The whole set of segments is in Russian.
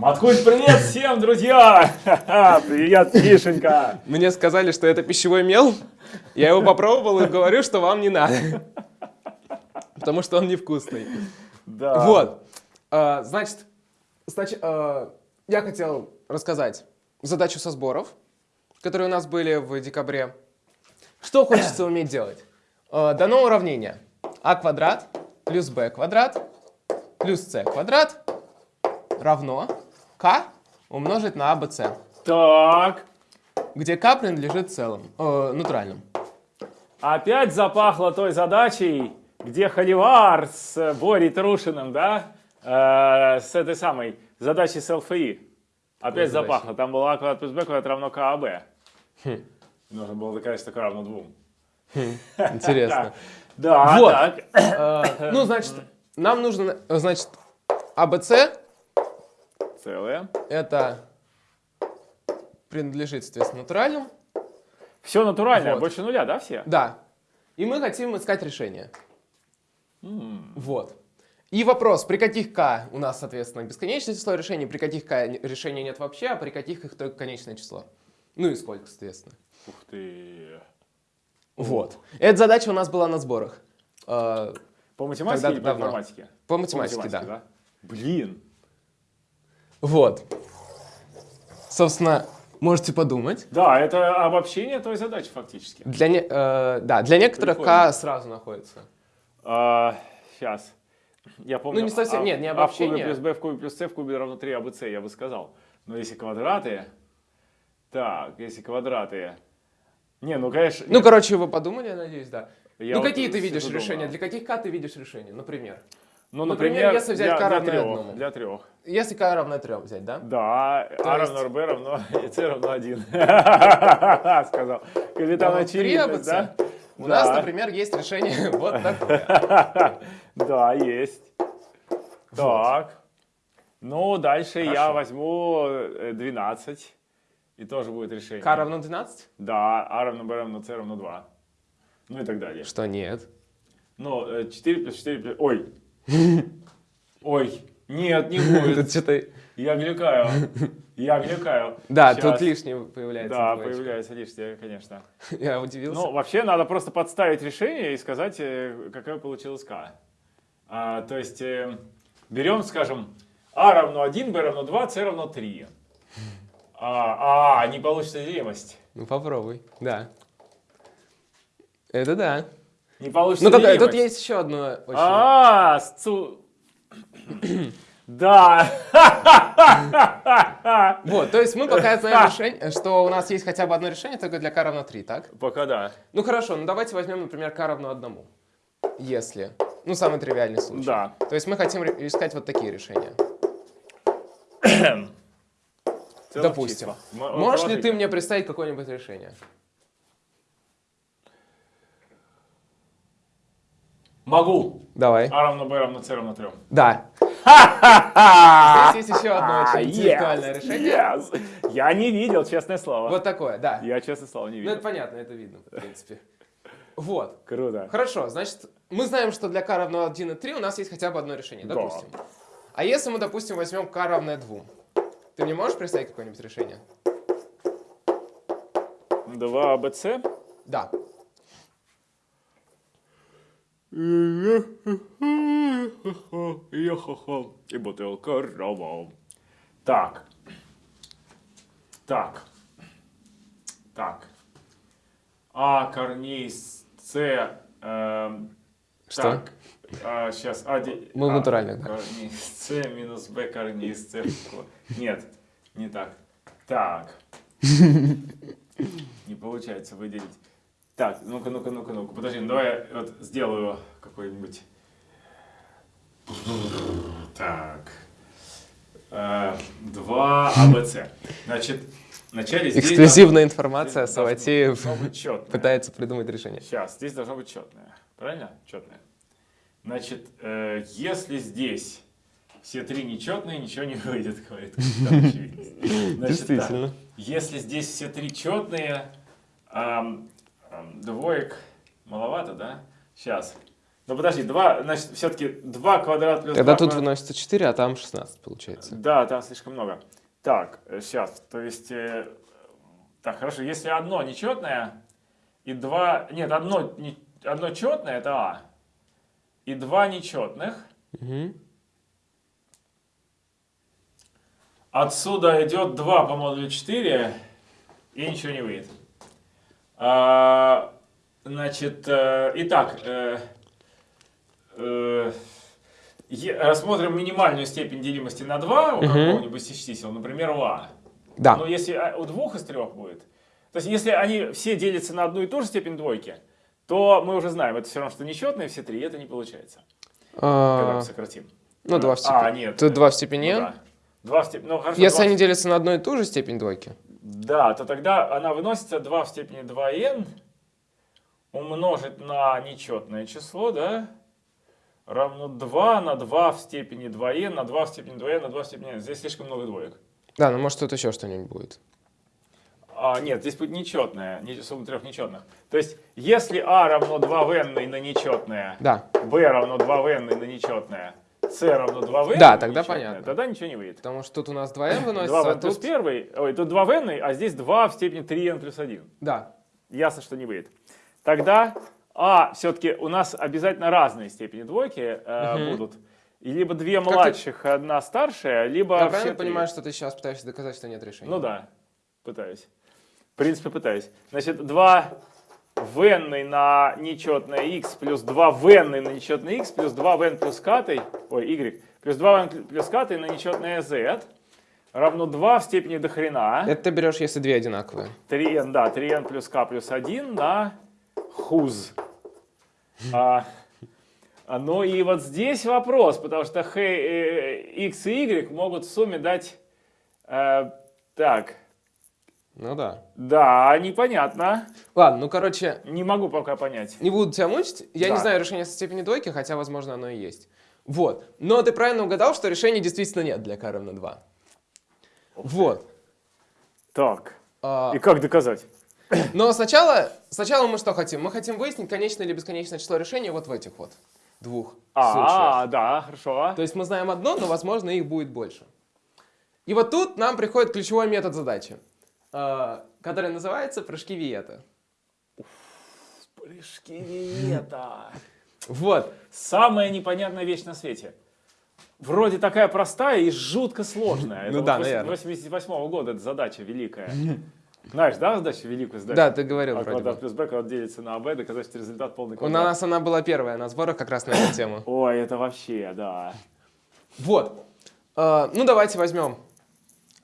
Маткульт, привет всем, друзья! Привет, Мишенька! Мне сказали, что это пищевой мел. Я его попробовал и говорю, что вам не надо. Потому что он невкусный. Да. Вот. А, Значит, значит, а, я хотел рассказать задачу со сборов, которые у нас были в декабре. Что хочется уметь делать? А, Дано уравнение. а квадрат плюс b квадрат плюс c квадрат равно k умножить на abc, Так, где k принадлежит целым, э, натуральным. опять запахло той задачей, где Холивар с Борей Трушиным, да? Э, с этой самой задачей с ЛФИ. Опять запахло. Там было а квадрат плюс b квадрат равно КАБ. Нужно было доказать, что k равно двум. Интересно. Да, Вот. так. Э, Ну, значит, нам нужно, э, значит, ABC Целое. это принадлежит, соответственно, натуральным. Все натуральное, Вот. больше нуля, да, все? Да. И мы хотим искать решение. Вот. И вопрос, при каких k у нас, соответственно, бесконечное число решений, при каких k решений нет вообще, а при каких их только конечное число. Ну и сколько, соответственно. Ух ты. Вот. Эта задача у нас была на сборах. Э, По математике или по информатике? По математике, да. да. Блин. Вот. Собственно, можете подумать. Да, это обобщение той задачи фактически. Для, не- э, да, для некоторых Прикольно. k сразу находится. сейчас. Я помню. Ну, не совсем- а- нет, не А в кубе обобщение. плюс b в кубе плюс c в кубе равно 3 абц, я бы сказал. Но если квадраты... Так, если квадраты... Не, ну, конечно... Ну, короче, вы подумали, я надеюсь, да. Я ну, вот какие ты видишь решения? Для каких k ты видишь решения, например? Ну, например, если взять для, k для равное трех, одному. Для трех. Если k равно 3 взять, да? Да, а есть- равно rb равно c равно 1. Сказал. Капитан Равно очевидность, да? У нас, например, есть решение вот такое. Да, есть. Так. Ну, дальше я возьму э, 12. И тоже будет решение. k равно 12? Да, а равно b равно c равно 2. Ну и так далее. Что нет? Ну, э, 4 плюс 4 плюс... Ой. Ой. Нет, не будет. Тут что-то... Я глюкаю. Я глюкаю. Да, тут лишнее появляется. Да, появляется лишнее, конечно. Я удивился. Ну, вообще, надо просто подставить решение и сказать, э, какая получилась k. А, то есть, э, берем, скажем, а равно 1, b равно 2, c равно 3. А, а не получится делимость. Ну, попробуй, да. Это да. Не получится Ну, делимость. тут есть еще одно очень... А, сцу... Да. Вот, то есть мы пока знаем решение, что у нас есть хотя бы одно решение только для k равно 3, так? Пока да. Ну хорошо, ну давайте возьмем, например, k равно 1. Если. Ну, самый тривиальный случай. Да. То есть мы хотим искать вот такие решения. Допустим. Можешь ли ты мне представить какое-нибудь решение? Могу. Давай. А равно b равно c равно 3. Да. Здесь есть еще одно очень интеллектуальное решение. Yes. Я не видел, честное слово. Вот такое, да. Я, честное слово, не Ну, видел. это понятно, это видно, в принципе. Вот. Круто. Хорошо, значит, мы знаем, что для k равно 1 и 3 у нас есть хотя бы одно решение, Да. допустим. А если мы, допустим, возьмем k равное 2, ты мне можешь представить какое-нибудь решение? 2 абц. Да. И бутылка рома. Так. Так. Так. А корней с С. эм, Что? Так. сейчас. А, де- Мы а, натуральных, да. Корней с С минус Б корней с С. Нет, не так. Так. Не получается выделить. Так, ну-ка, ну-ка, ну-ка, ну-ка. Подожди, ну давай я вот сделаю какой-нибудь. Так. Э, Два АБЦ. Значит, вначале здесь Эксклюзивная информация, здесь должно- Саватеев должно пытается придумать решение. Сейчас, здесь должно быть четное. Правильно? Четное. Значит, э, если здесь все три нечетные, ничего не выйдет, говорит. Значит, Действительно. так, если здесь все три четные, ам, двоек маловато, да? Сейчас. Ну подожди, 2, значит, все-таки 2 квадрат плюс Тогда 2 тут квадрат- выносится 4, а там 16 получается. Да, там слишком много. Так, сейчас, то есть... э, так, хорошо, если одно нечетное и два... Нет, одно, не- одно четное это А. И два нечетных. Мгм. Отсюда идет 2 по модулю 4, и ничего не выйдет. А, значит, э, итак, э, э, рассмотрим минимальную степень делимости на 2 у какого-нибудь из чисел, например, у А. Да. Но если а, у двух из трех будет, то есть если они все делятся на одну и ту же степень двойки, то мы уже знаем, это все равно, что нечетные все три, это не получается, когда А, мы сократим. ну, 2 в А, степени. нет. Тут 2 в степени Ну n. Два в степени, ну хорошо. Если два они делятся на одну и ту же степень двойки. Да, то тогда она выносится 2 в степени 2n умножить на нечетное число, да, равно 2 на 2 в степени 2n на 2 в степени 2n на 2 в степени n. Здесь слишком много двоек. Да, ну может тут еще что-нибудь будет. А, нет, здесь будет нечетное, не- сумма трех нечетных. То есть, если а равно 2 в n на нечетное, Да, b равно 2 в n на нечетное, c равно 2 в n Да, на тогда понятно. Тогда ничего не выйдет. потому что тут у нас 2n 2 выносится, в а n плюс тут... 1, ой, тут 2 в n, а здесь 2 в степени 3n плюс 1. Да, Ясно, что не выйдет. Тогда А все-таки у нас обязательно разные степени двойки э, Мгм. будут. И либо две ты- младших, одна старшая, либо я правильно три. понимаю, что ты сейчас пытаешься доказать, что нет решения? Ну да, пытаюсь. В принципе, пытаюсь. Значит, 2 n на нечетное x плюс 2 в n на нечетное x плюс 2 в n плюс катой, ой, y, плюс 2 в n плюс катой на нечетное z равно 2 в степени до хрена. Это ты берешь, если две одинаковые. 3n, да, 3n плюс k плюс 1 на хуз. А, ну и вот здесь вопрос, потому что х, э, x и y могут в сумме дать... э, так, Ну да. да, непонятно. Ладно, ну короче, Не могу пока понять. не буду тебя мучить. Я Да. не знаю решения со степени двойки, хотя, возможно, оно и есть. Вот. Но ты правильно угадал, что решения действительно нет для k равно 2. Вот. Так, А, и как доказать? Но сначала, сначала мы что хотим? Мы хотим выяснить конечное или бесконечное число решений вот в этих вот двух А, случаях. да, хорошо. То есть мы знаем одно, но, возможно, их будет больше. И вот тут нам приходит ключевой метод задачи, а, который называется прыжки Виета. Прыжки Виета. Вот. Самая непонятная вещь на свете. Вроде такая простая и жутко сложная. Это Ну вот да, наверное. 88 года эта задача великая. Знаешь, да, задачу великую задачу? Да, ты говорил А вроде квадрат бы. плюс b квадрат делится на b, доказать, что результат полный У квадрат. нас она была первая на сборах как раз на эту тему. Ой, это вообще, да. Вот. А, Ну, давайте возьмем.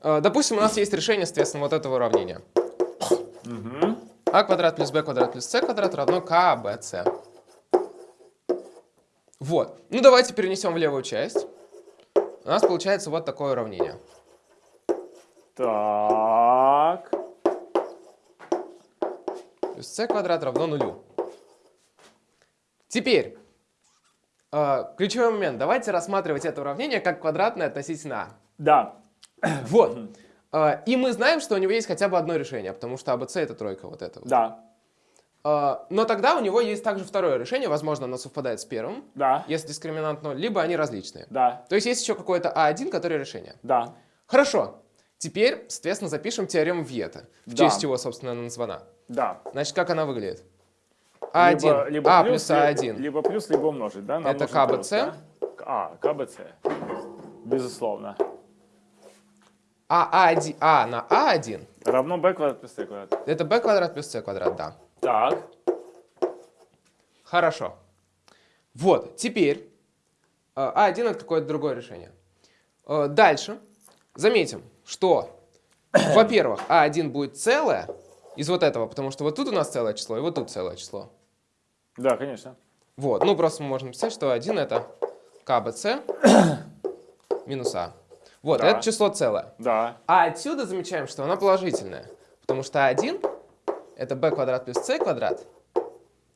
А, Допустим, у нас есть решение, соответственно, вот этого уравнения. А квадрат плюс b квадрат плюс c квадрат равно k, b, c. Вот. Ну, давайте перенесем в левую часть. У нас получается вот такое уравнение. Так. Плюс c квадрат равно нулю. Теперь, э, ключевой момент. Давайте рассматривать это уравнение как квадратное относительно Да. а. Вот. Э, и мы знаем, что у него есть хотя бы одно решение, потому что АБЦ это тройка вот это. вот. Да. Э, но тогда у него есть также второе решение, возможно, оно совпадает с первым, Да. если дискриминант 0, либо они различные. Да. То есть есть еще какое-то А1, которое решение. Да. Хорошо. Теперь, соответственно, запишем теорему Виета, в Да. честь чего, собственно, она названа. Да. Значит, как она выглядит? А1, Либо, либо А плюс, плюс ли- А1. Либо плюс, либо умножить, да? Нам Это КБЦ? да? А, КБЦ. Безусловно. А, А1, а на А1 Равно b квадрат плюс c квадрат. это b квадрат плюс c квадрат, да. Так. Хорошо. Вот, теперь э, А1 это какое-то другое решение. Э, Дальше заметим, что, во-первых, А1 будет целое из вот этого, потому что вот тут у нас целое число, и вот тут целое число. Да, конечно. Вот, ну просто мы можем написать, что 1 это КБЦ минус А. Вот, Да. это число целое. Да. А отсюда замечаем, что она положительная, потому что 1 это b квадрат плюс c квадрат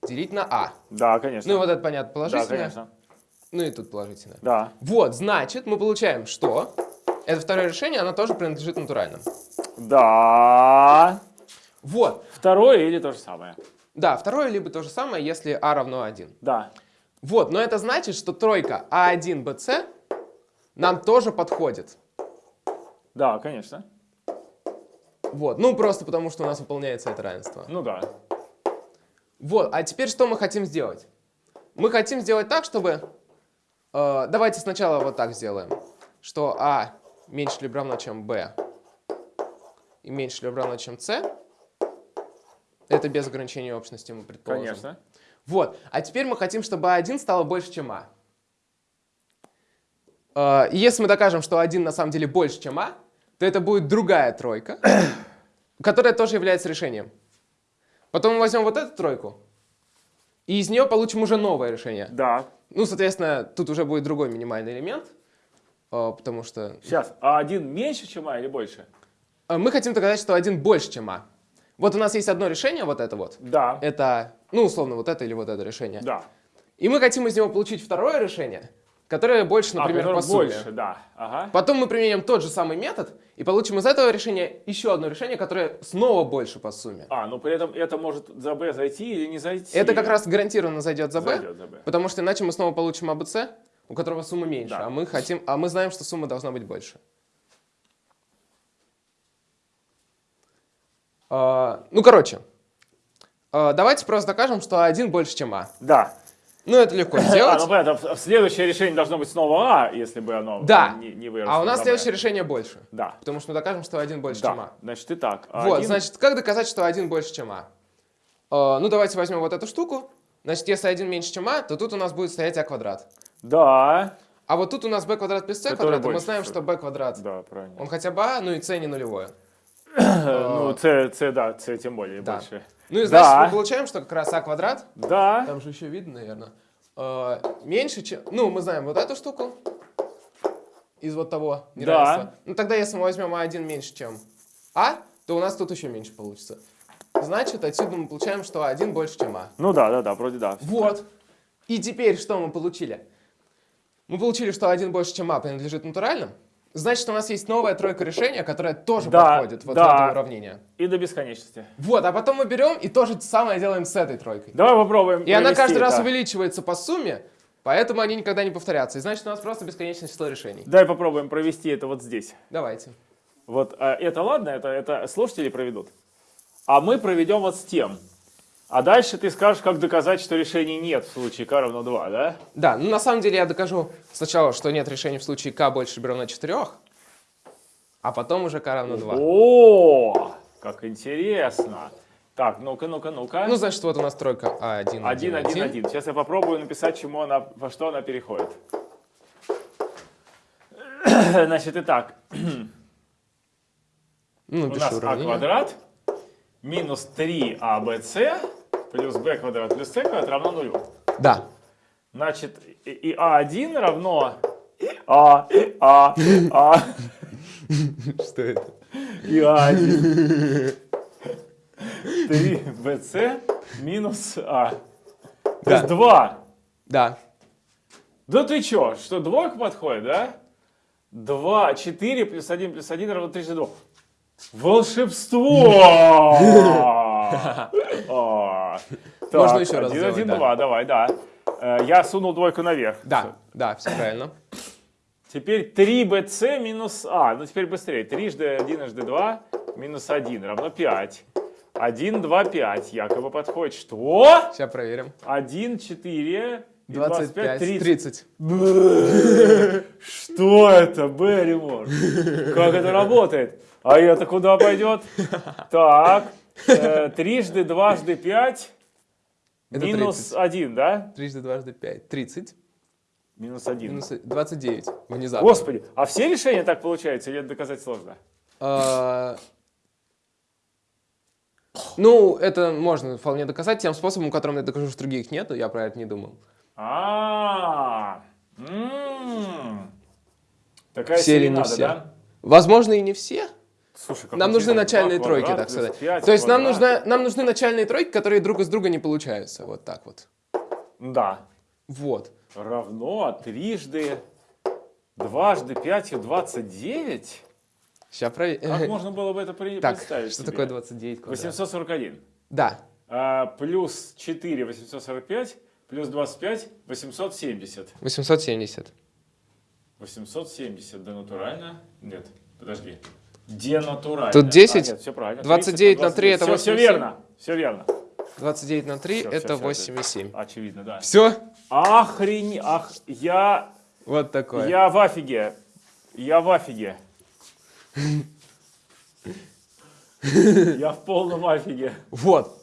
делить на а. Да, конечно. Ну и вот это понятно да, положительное, конечно. ну и тут положительное. Да. Вот, значит, мы получаем, что это второе решение, оно тоже принадлежит натуральным. Да. Вот, Второе или то же самое? да, второе либо то же самое, если а равно 1. Да. Вот, но это значит, что тройка А1, БЦ нам тоже подходит. Да, конечно. Вот, ну просто потому, что у нас выполняется это равенство. Ну да. Вот, а теперь что мы хотим сделать? Мы хотим сделать так, чтобы... э, давайте сначала вот так сделаем. Что А меньше либо равно, чем Б и меньше либо равно, чем С. Это без ограничения общности мы предположим. Конечно. Вот, а теперь мы хотим, чтобы А1 стало больше, чем А. Э, и если мы докажем, что 1 на самом деле больше, чем А, то это будет другая тройка, которая тоже является решением. Потом мы возьмем вот эту тройку, и из нее получим уже новое решение. Да. Ну, соответственно, тут уже будет другой минимальный элемент, э, потому что Сейчас, а один меньше, чем А или больше? э, мы хотим доказать, что 1 больше, чем А. Вот у нас есть одно решение, вот это вот. Да. Это, ну, условно, вот это или вот это решение. Да. И мы хотим из него получить второе решение, которое больше, например, а, по сумме. больше, да. Ага. Потом мы применим тот же самый метод и получим из этого решения еще одно решение, которое снова больше по сумме. А, но при этом это может за Б зайти или не зайти. Это как раз гарантированно зайдет за b, Зайдет за Б. потому что иначе мы снова получим АБЦ, у которого сумма меньше, Да. а мы хотим, а мы знаем, что сумма должна быть больше. А, ну, короче, а, давайте просто докажем, что А1 больше, чем А. Да. Ну, это легко А, сделать. ну понятно, в- следующее решение должно быть снова А, если бы оно Да. не, не выросло. А у нас следующее решение больше, Да. потому что мы докажем, что А1 больше, Да. чем А. Значит, итак. Вот, один- значит, как доказать, что 1 больше, чем А? А, ну, давайте возьмем вот эту штуку. Значит, если 1 меньше, чем А, то тут у нас будет стоять А квадрат. Да. А вот тут у нас b квадрат плюс c квадрат, и мы знаем, что b квадрат, Да, правильно. он хотя бы а, ну и c не нулевое. Ну, С, С, да, С тем более Да. больше. Ну и значит, Да. мы получаем, что как раз а квадрат, Да. там же еще видно, наверное, меньше, чем... Ну, мы знаем вот эту штуку из вот того неравенства. Ну, тогда если мы возьмем а1 меньше, чем а, то у нас тут еще меньше получится. Значит, отсюда мы получаем, что а1 больше, чем а. Ну да, да, да, вроде да. Вот. И теперь что мы получили? Мы получили, что 1 больше, чем а принадлежит натуральным. Значит, у нас есть новая тройка решения, которая тоже Да, подходит вот да. в это уравнение. И до бесконечности. Вот, а потом мы берем и то же самое делаем с этой тройкой. Давай попробуем. И она каждый раз это. увеличивается по сумме, поэтому они никогда не повторятся. И значит, у нас просто бесконечное число решений. Давай попробуем провести это вот здесь. Давайте. Вот а, это ладно, это, это слушатели проведут. А мы проведем вот с тем. А дальше ты скажешь, как доказать, что решений нет в случае k равно 2, да? Да, ну на самом деле я докажу сначала, что нет решения в случае k больше либо равно 4, а потом уже k равно 2. О, как интересно. Так, ну-ка, ну-ка, ну-ка. Ну, значит, вот у нас тройка А1, 1, 1, 1, 1. Сейчас я попробую написать, чему она, во что она переходит. Значит, итак, Ну, у нас а квадрат минус 3абц плюс b квадрат плюс c квадрат равно нулю. Да. Значит, и, и а1 равно а, а, а, Что это? и а1. 3bc минус а. То есть Да. 2. Да. Да ты чё, что двойка подходит, да? 2, 4 плюс 1 плюс 1 равно 32. Волшебство! Можно еще раз 1, сделать, 1, да. 2, давай, да. Э, Я сунул двойку наверх. Да, да, все правильно. Теперь 3bc минус а. Ну теперь быстрее. 3 жды 1 жды 2 минус 1 равно 5. 1, 2, 5 якобы подходит. Что? Сейчас проверим. 1, 4, и 25, 30. 30. Бэ, Что это, Берримор? Как это работает? А это куда пойдет? Так, э, трижды, дважды, пять, минус 30. один, да? Трижды, дважды, пять. 30. Минус один. Минус 29. Внезапно. Господи, а все решения так получаются или это доказать сложно? А, Ну, это можно вполне доказать тем способом, которым я докажу, что других нету. Я про это не думал. А, м, такая Все или не все? да? Возможно, и не все. Слушай, как Нам нужны интересно. начальные Два тройки, квадрат так сказать. пять То есть нам, нужна, нам нужны начальные тройки, которые друг из друга не получаются. Вот так вот. Да. Вот. равно трижды, дважды пятью 29? Сейчас проверим. Как можно было бы это при- Так, представить что себе? такое 29 квадрат? 841. Да. А, плюс 4, 845, плюс 25, 870. 870. 870 денатурально. Нет, подожди. Денатурально. Тут 10, А, нет, все правильно. 29 на 3 это Все, все 87. верно. Все верно. 29 на 3 Всё, это всё, всё, 8,7. Очевидно, да. Все? Охрени... Ах, я... Вот такое. Я в афиге. Я в афиге. Я в полном афиге. Вот.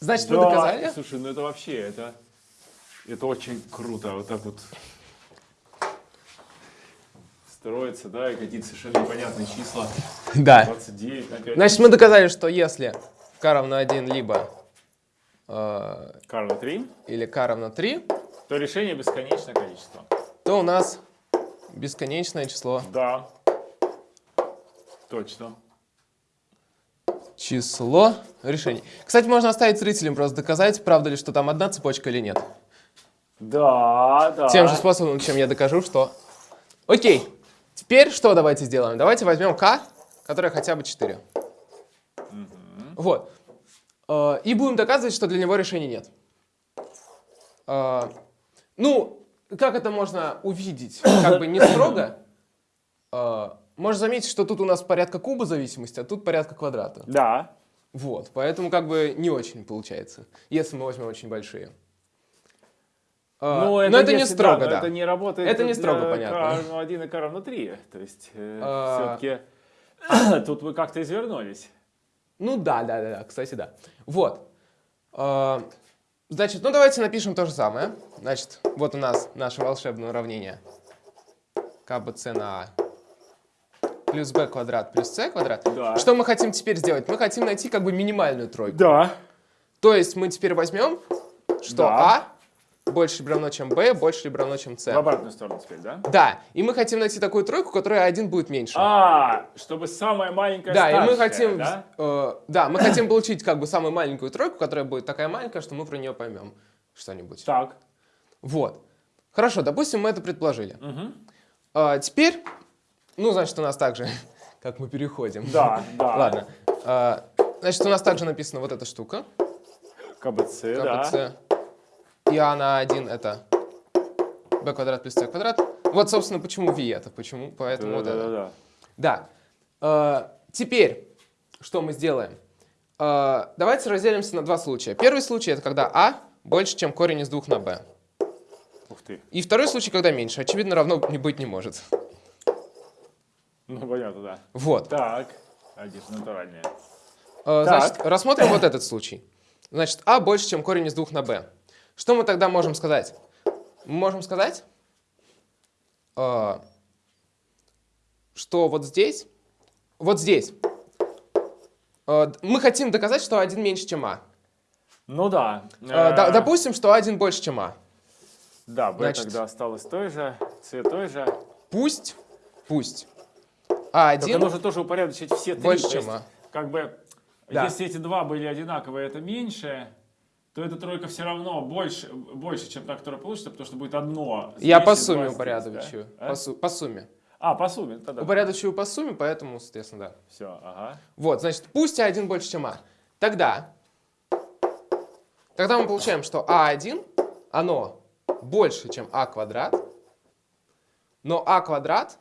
Значит, Да, доказали? Слушай, ну это вообще, это, это очень круто. Вот так вот строится, да, и какие-то совершенно непонятные числа. Да. 29 на 5. Значит, мы доказали, что если k равно 1, либо э, Карла 3, или k равно 3, то решение бесконечное количество. то у нас бесконечное число. Да. Точно. Число решений. Кстати, можно оставить зрителям просто доказать, правда ли, что там одна цепочка или нет. Да, да. Тем же способом, чем я докажу, что... Окей. Теперь что давайте сделаем? Давайте возьмем k, которое хотя бы 4. Вот. Э, И будем доказывать, что для него решений нет. Э, Ну, как это можно увидеть? Как бы не строго. Э, Можно заметить, что тут у нас порядка куба зависимости, а тут порядка квадрата. Да. Вот, поэтому как бы не очень получается, если мы возьмем очень большие. А, Ну, но это не строго, но да. Это не работает Это не строго понятно. Равно 1 и K равно 3. То есть А. все-таки тут вы как-то извернулись. Ну да, да, да, да, кстати, да. Вот. А, Значит, ну давайте напишем то же самое. Значит, вот у нас наше волшебное уравнение. КБЦ на А плюс b квадрат плюс c квадрат. Да. Что мы хотим теперь сделать? Мы хотим найти как бы минимальную тройку. Да. То есть мы теперь возьмем, что Да. А больше либо равно, чем b, больше либо равно, чем c. В обратную сторону теперь, да? Да, и мы хотим найти такую тройку, которая один будет меньше. А, чтобы самая маленькая да, и мы старшая, хотим, да? э, да, мы хотим получить как бы самую маленькую тройку, которая будет такая маленькая, что мы про нее поймем что-нибудь. Так. Вот. Хорошо, допустим, мы это предположили. Мгм. А, теперь, ну, значит, у нас также, как мы переходим. Да, да. Ладно. А, значит, у нас также написана вот эта штука. КБЦ, да. И А на 1 это b квадрат плюс c квадрат. Вот, собственно, почему V это, почему, поэтому вот да, это. да, да. Да. Э, теперь, что мы сделаем? Э, давайте разделимся на два случая. Первый случай это когда а больше, чем корень из 2 на b. Ух ты. И второй случай, когда меньше. Очевидно, равно не быть не может. Ну, понятно, да. Вот. Так. Один натуральные. Э, Так. значит, рассмотрим вот этот случай. Значит, а больше, чем корень из 2 на b. Что мы тогда можем сказать? Мы можем сказать, э, что вот здесь, вот здесь, э, мы хотим доказать, что 1 меньше, чем а. Ну да. Э, до- допустим, что 1 больше, чем а. Да, Б значит- тогда осталось той же, С той же. Пусть, пусть Только А1 нужно тоже упорядочить все три. больше, чем а. Как бы, Да. если эти два были одинаковые, это меньше, то эта тройка все равно больше, больше, чем та, которая получится, потому что будет одно. Я по сумме упорядочиваю. да? По, су- по сумме. А, по сумме, тогда. Упорядочиваю по сумме, поэтому, соответственно, да. Все, ага. Вот, значит, пусть А1 больше, чем А. Тогда, тогда мы получаем, что А1, оно больше, чем А квадрат, но А квадрат,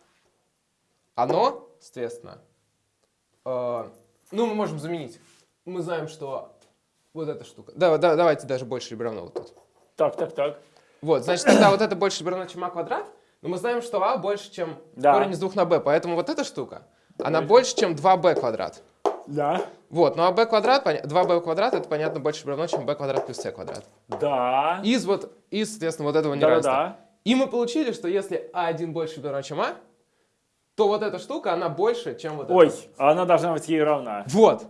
оно, соответственно, э, ну, мы можем заменить. Мы знаем, что вот эта штука. Да, да, давайте даже больше равно вот тут. Так, так, так. Вот, значит, тогда вот это больше равно, чем А квадрат, но мы знаем, что А больше, чем Да. корень из 2 на b, поэтому вот эта штука, она Больше. больше, чем 2b квадрат. Да. Вот, ну а b квадрат, поня- 2b квадрат, это, понятно, больше равно, чем b квадрат плюс c квадрат. Да. Из вот, из, соответственно, вот этого Да, да, неравенства. да. И мы получили, что если а1 больше либо равно, чем а, то вот эта штука, она больше, чем вот Ой, эта. а она должна быть ей равна. Вот.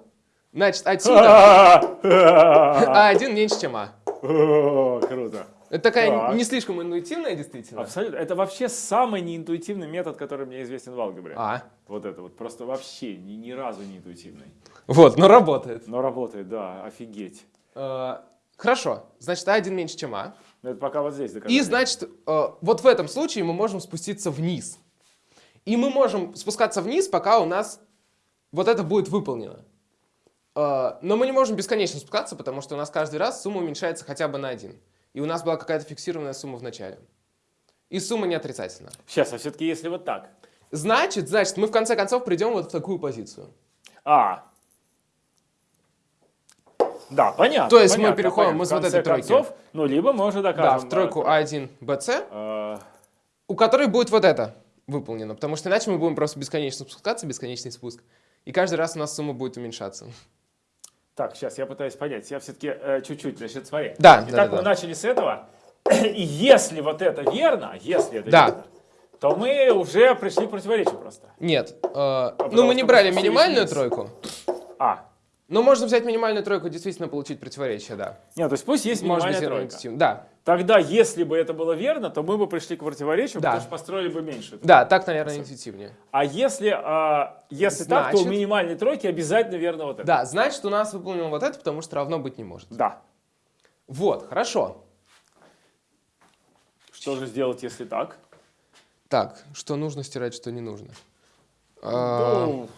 Значит, отсюда О, а1 меньше, чем а. Круто. Это такая Так. не слишком интуитивная, действительно. Абсолютно. Это вообще самый неинтуитивный метод, который мне известен в алгебре. А, Вот это вот. Просто вообще ни, ни разу не интуитивный. вот, но работает. Но работает, да, офигеть. Э, Хорошо, значит, а1 меньше, чем а. Но это пока вот здесь. И, значит, э, вот в этом случае мы можем спуститься вниз. И мы можем спускаться вниз, пока у нас вот это будет выполнено. Э, Но мы не можем бесконечно спускаться, потому что у нас каждый раз сумма уменьшается хотя бы на один. и у нас была какая-то фиксированная сумма в начале. И сумма не отрицательна. Сейчас, а все-таки если вот так. Значит, значит, мы в конце концов придем вот в такую позицию. А. Да, понятно. То есть мы понятно, переходим понятно. из В вот этой тройки. концов, ну, либо мы уже Да, докажем. в тройку э, А1, БЦ, э, у которой будет вот это выполнено, потому что иначе мы будем просто бесконечно спускаться, бесконечный спуск, и каждый раз у нас сумма будет уменьшаться. Так, сейчас я пытаюсь понять. Я все-таки чуть-чуть, значит, смотри. Да, да, Итак, да, мы да. начали с этого. И если вот это верно, если это Да. верно, то мы уже пришли к противоречию просто. Нет, э, ну потому мы не брали минимальную вниз. тройку, А. но можно взять минимальную тройку действительно получить противоречие, да. Нет, то есть пусть есть Может быть, минимальная тройка. равноинтуитивно. Да, Тогда, если бы это было верно, то мы бы пришли к противоречию, Да. потому что построили бы меньше. да, так, наверное, интуитивнее. А если, а, если так, то у Значит- минимальной тройки обязательно верно вот это. Да, значит, у нас выполнено вот это, потому что равно быть не может. Да. Вот, хорошо. Что же сделать, если так? Так, что нужно стирать, что не нужно. А, Ну,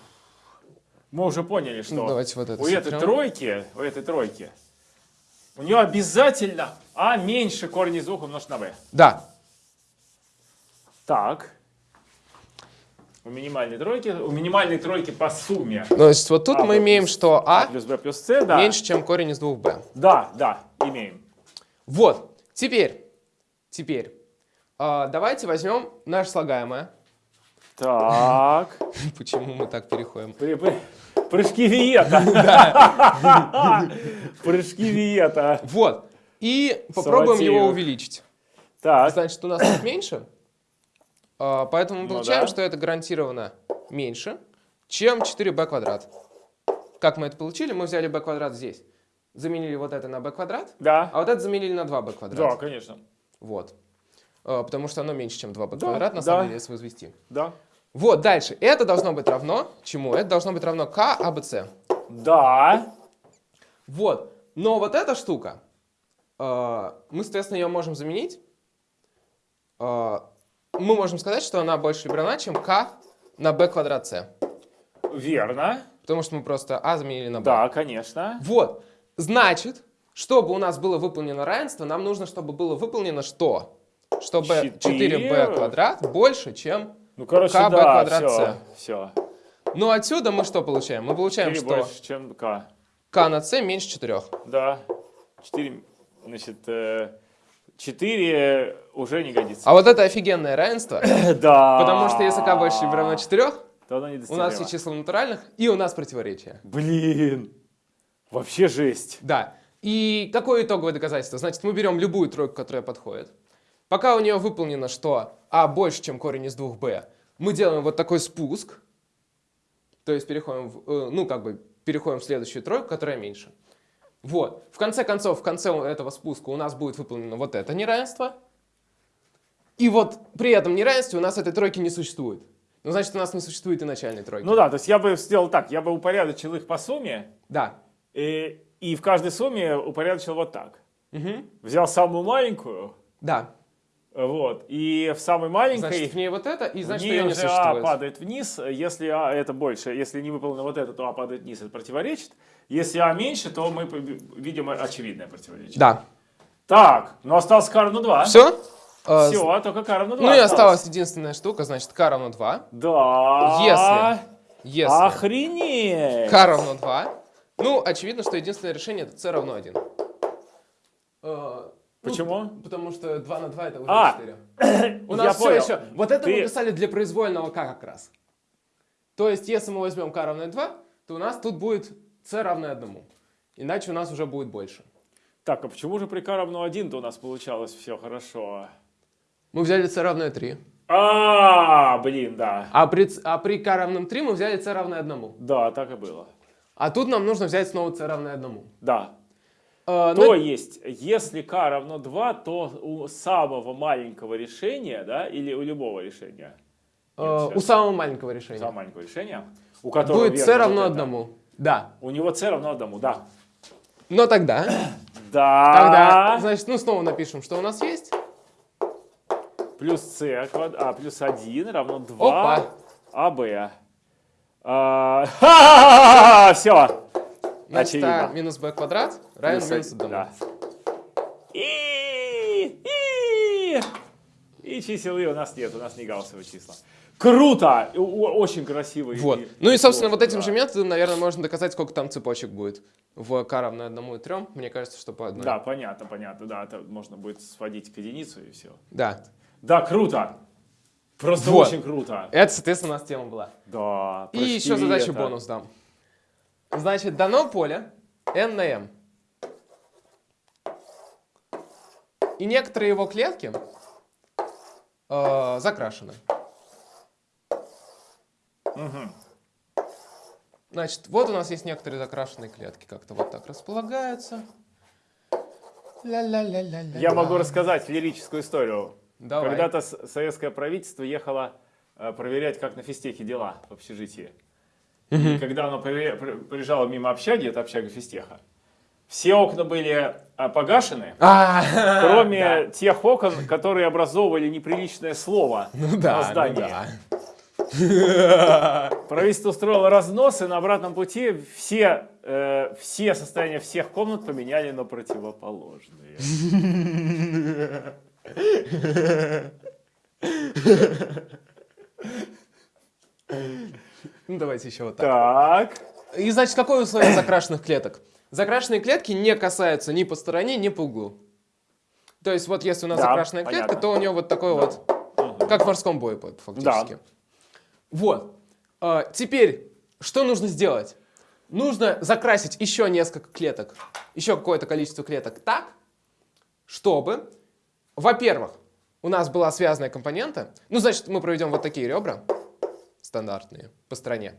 мы уже поняли, что Ну, давайте вот это у этой тройки, у этой тройки, у нее обязательно а меньше корень из двух умножить на b. Да, Так. У минимальной тройки, у минимальной тройки по сумме то есть вот тут А, мы имеем, что а а плюс b плюс c, да. меньше, чем корень из 2b. Да, да, имеем. Вот, теперь, теперь, а, давайте возьмем наше слагаемое. Так. Почему мы так переходим? При- при- Прыжки Виета. Прыжки Виета. Вот, и попробуем его увеличить. Так, Значит, у нас тут меньше, а, поэтому мы Ну получаем, что это гарантированно меньше, чем 4b квадрат. Как мы это получили? Мы взяли b квадрат здесь, заменили вот это на b квадрат, да. а вот это заменили на 2b квадрат. Да, конечно. Вот. А, Потому что оно меньше, чем 2b Да, квадрат, на самом деле, если возвести. Да. Вот, дальше. Это должно быть равно чему? Это должно быть равно k ABC. Да. Вот. Но вот эта штука, э, мы, соответственно, ее можем заменить. Э, Мы можем сказать, что она больше равна, чем k на b квадрат c. Верно. Потому что мы просто a заменили на b. Да, конечно. Вот. Значит, чтобы у нас было выполнено равенство, нам нужно, чтобы было выполнено что? Чтобы Четыре. 4b квадрат больше, чем... Ну, короче, Б да, квадрат, все, все. Ну, отсюда мы что получаем? Мы получаем, 4 что больше, чем k. k на c меньше 4. Да. 4, значит, 4 уже не годится. А вот это офигенное равенство, Да. потому что если k больше либо равно 4, то оно не у нас все числа натуральных, и у нас противоречие. Блин. Вообще жесть. Да. И какое итоговое доказательство? Значит, мы берем любую тройку, которая подходит. Пока у нее выполнено, что а больше, чем корень из 2b, мы делаем вот такой спуск. То есть переходим, в, э, ну, как бы, переходим в следующую тройку, которая меньше. Вот. В конце концов, в конце этого спуска у нас будет выполнено вот это неравенство. И вот при этом неравенстве у нас этой тройки не существует. Ну, значит, у нас не существует и начальной тройки. Ну да, то есть я бы сделал так, я бы упорядочил их по сумме, Да. и, и в каждой сумме упорядочил вот так. Мгм. Взял самую маленькую, Да. Вот, и в самой маленькой Значит, в ней вот это, и значит, ее не уже А падает вниз, если А это больше, если не выполнено вот это, то А падает вниз, это противоречит. Если А меньше, то мы видим очевидное противоречие. Да. Так, ну осталось К равно 2. Все? Все, только К равно 2 Ну и осталась единственная штука, значит, k равно 2. Да. Если Охренеть. k равно 2, ну, очевидно, что единственное решение это c равно 1. Почему? Ну, потому что 2 на 2 это уже А, 4. У нас все понял. еще... Вот это мы Ты- писали для произвольного k как раз. То есть, если мы возьмем k равное 2, то у нас тут будет c равное 1. Иначе у нас уже будет больше. Так, а почему же при К равно 1 то у нас получалось все хорошо? Мы взяли c равное 3. А, блин, да. А при, а при k равном 3 мы взяли c равное 1. Да, так и было. А тут нам нужно взять снова c равное 1. Да. Э, То ну, есть, если k равно 2, то у самого маленького решения, да, или у любого решения, э, Нет, у самого маленького решения. самого маленького решения, у которого Будет c равно вот это, 1. Да. У него c равно 1, да. Но тогда, Да. тогда, значит, ну снова напишем, что у нас есть. Плюс c, квад... а, плюс 1 равно 2 Опа. АБ. А, все. Значит, Очевидно. а минус b квадрат равен минус 1. Да. И И, и, чисел И у нас нет, у нас не гауссовые числа. Круто! Очень красиво. Вот. И- Ну и, собственно, вот этим да. же методом, наверное, можно доказать, сколько там цепочек будет. В k равно 1 и 3, мне кажется, что по одной. Да, понятно, понятно. Да, это можно будет сводить к единицу и все. Да. Да, круто. Просто Вот. очень круто. Это, соответственно, у нас тема была. Да. И еще задачу это. бонус дам. Значит, дано поле n на m. И некоторые его клетки э, закрашены. Мгм. Значит, вот у нас есть некоторые закрашенные клетки, как-то вот так располагаются. Ля-ля-ля-ля-ля-ля. Я могу рассказать лирическую историю. Давай. Когда-то советское правительство ехало э, проверять, как на физтехе дела в общежитии. И когда оно приезжало мимо общаги, это общага физтеха, все окна были э, погашены, А, кроме тех окон, которые образовывали неприличное слово ну да, на ну здании. да. Правительство устроило разнос, и на обратном пути все, э, все состояния всех комнат поменяли на противоположные. Ну давайте еще вот так. Так. И значит, какое условие закрашенных клеток? Закрашенные клетки не касаются ни по стороне, ни по углу. То есть вот если у нас Да, закрашенная клетка, понятно. то у нее вот такой вот, как в морском бою фактически. Вот. А, теперь, что нужно сделать? Нужно закрасить еще несколько клеток, еще какое-то количество клеток так, чтобы, во-первых, у нас была связанная компонента. Ну, значит, мы проведем вот такие ребра стандартные по стране.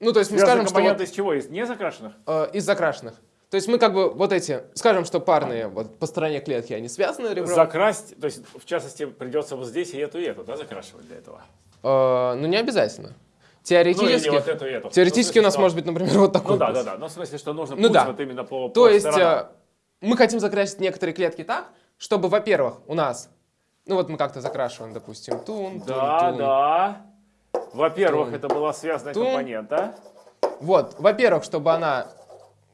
Ну, то есть мы скажем, что вот, из чего? Из незакрашенных? э, из закрашенных. То есть мы как бы вот эти, скажем, что парные вот по стороне клетки, они связаны ребром. Закрасть, то есть, в частности, придется вот здесь и эту, и эту, да, закрашивать для этого? Э, ну, не обязательно. Ну, Теоретически, или вот эту, эту. теоретически Ну, в у нас смысле, может быть, например, вот такой. Ну да, путь. да, да. Но в смысле, что нужно Ну да. вот именно по, То по есть сторонам. э, мы хотим закрасить некоторые клетки так, чтобы, во-первых, у нас, ну вот мы как-то закрашиваем, допустим, тун, тун, Да, тун. да. Во-первых, это была связанная Тун. компонента. Вот, во-первых, чтобы она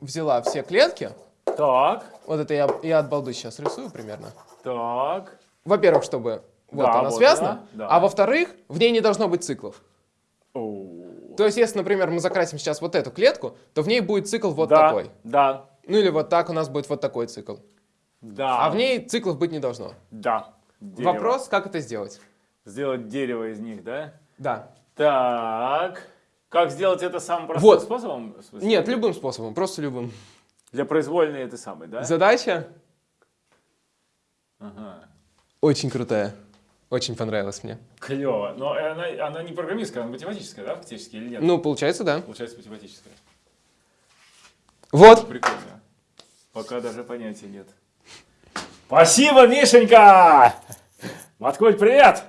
взяла все клетки, Так, вот это я, я от балды сейчас рисую примерно. так. Во-первых, чтобы вот Да, она вот связана, она, да. а во-вторых, в ней не должно быть циклов. Оу. То есть, если, например, мы закрасим сейчас вот эту клетку, то в ней будет цикл вот да, такой. Да, Ну или вот так у нас будет вот такой цикл. да. А в ней циклов быть не должно. Да. Дерево. Вопрос, как это сделать? Сделать дерево из них, да? Да. Так. Как сделать это самым простым Вот. способом? Нет, любым способом, просто любым. Для произвольной это самый, да? Задача Ага. очень крутая. Очень понравилась мне. Клево. Но она, она не программистская, она математическая, да, фактически, или нет? Ну, получается, да. Получается математическая. Вот. Прикольно. Пока даже понятия нет. Спасибо, Мишенька! Маткуль, привет!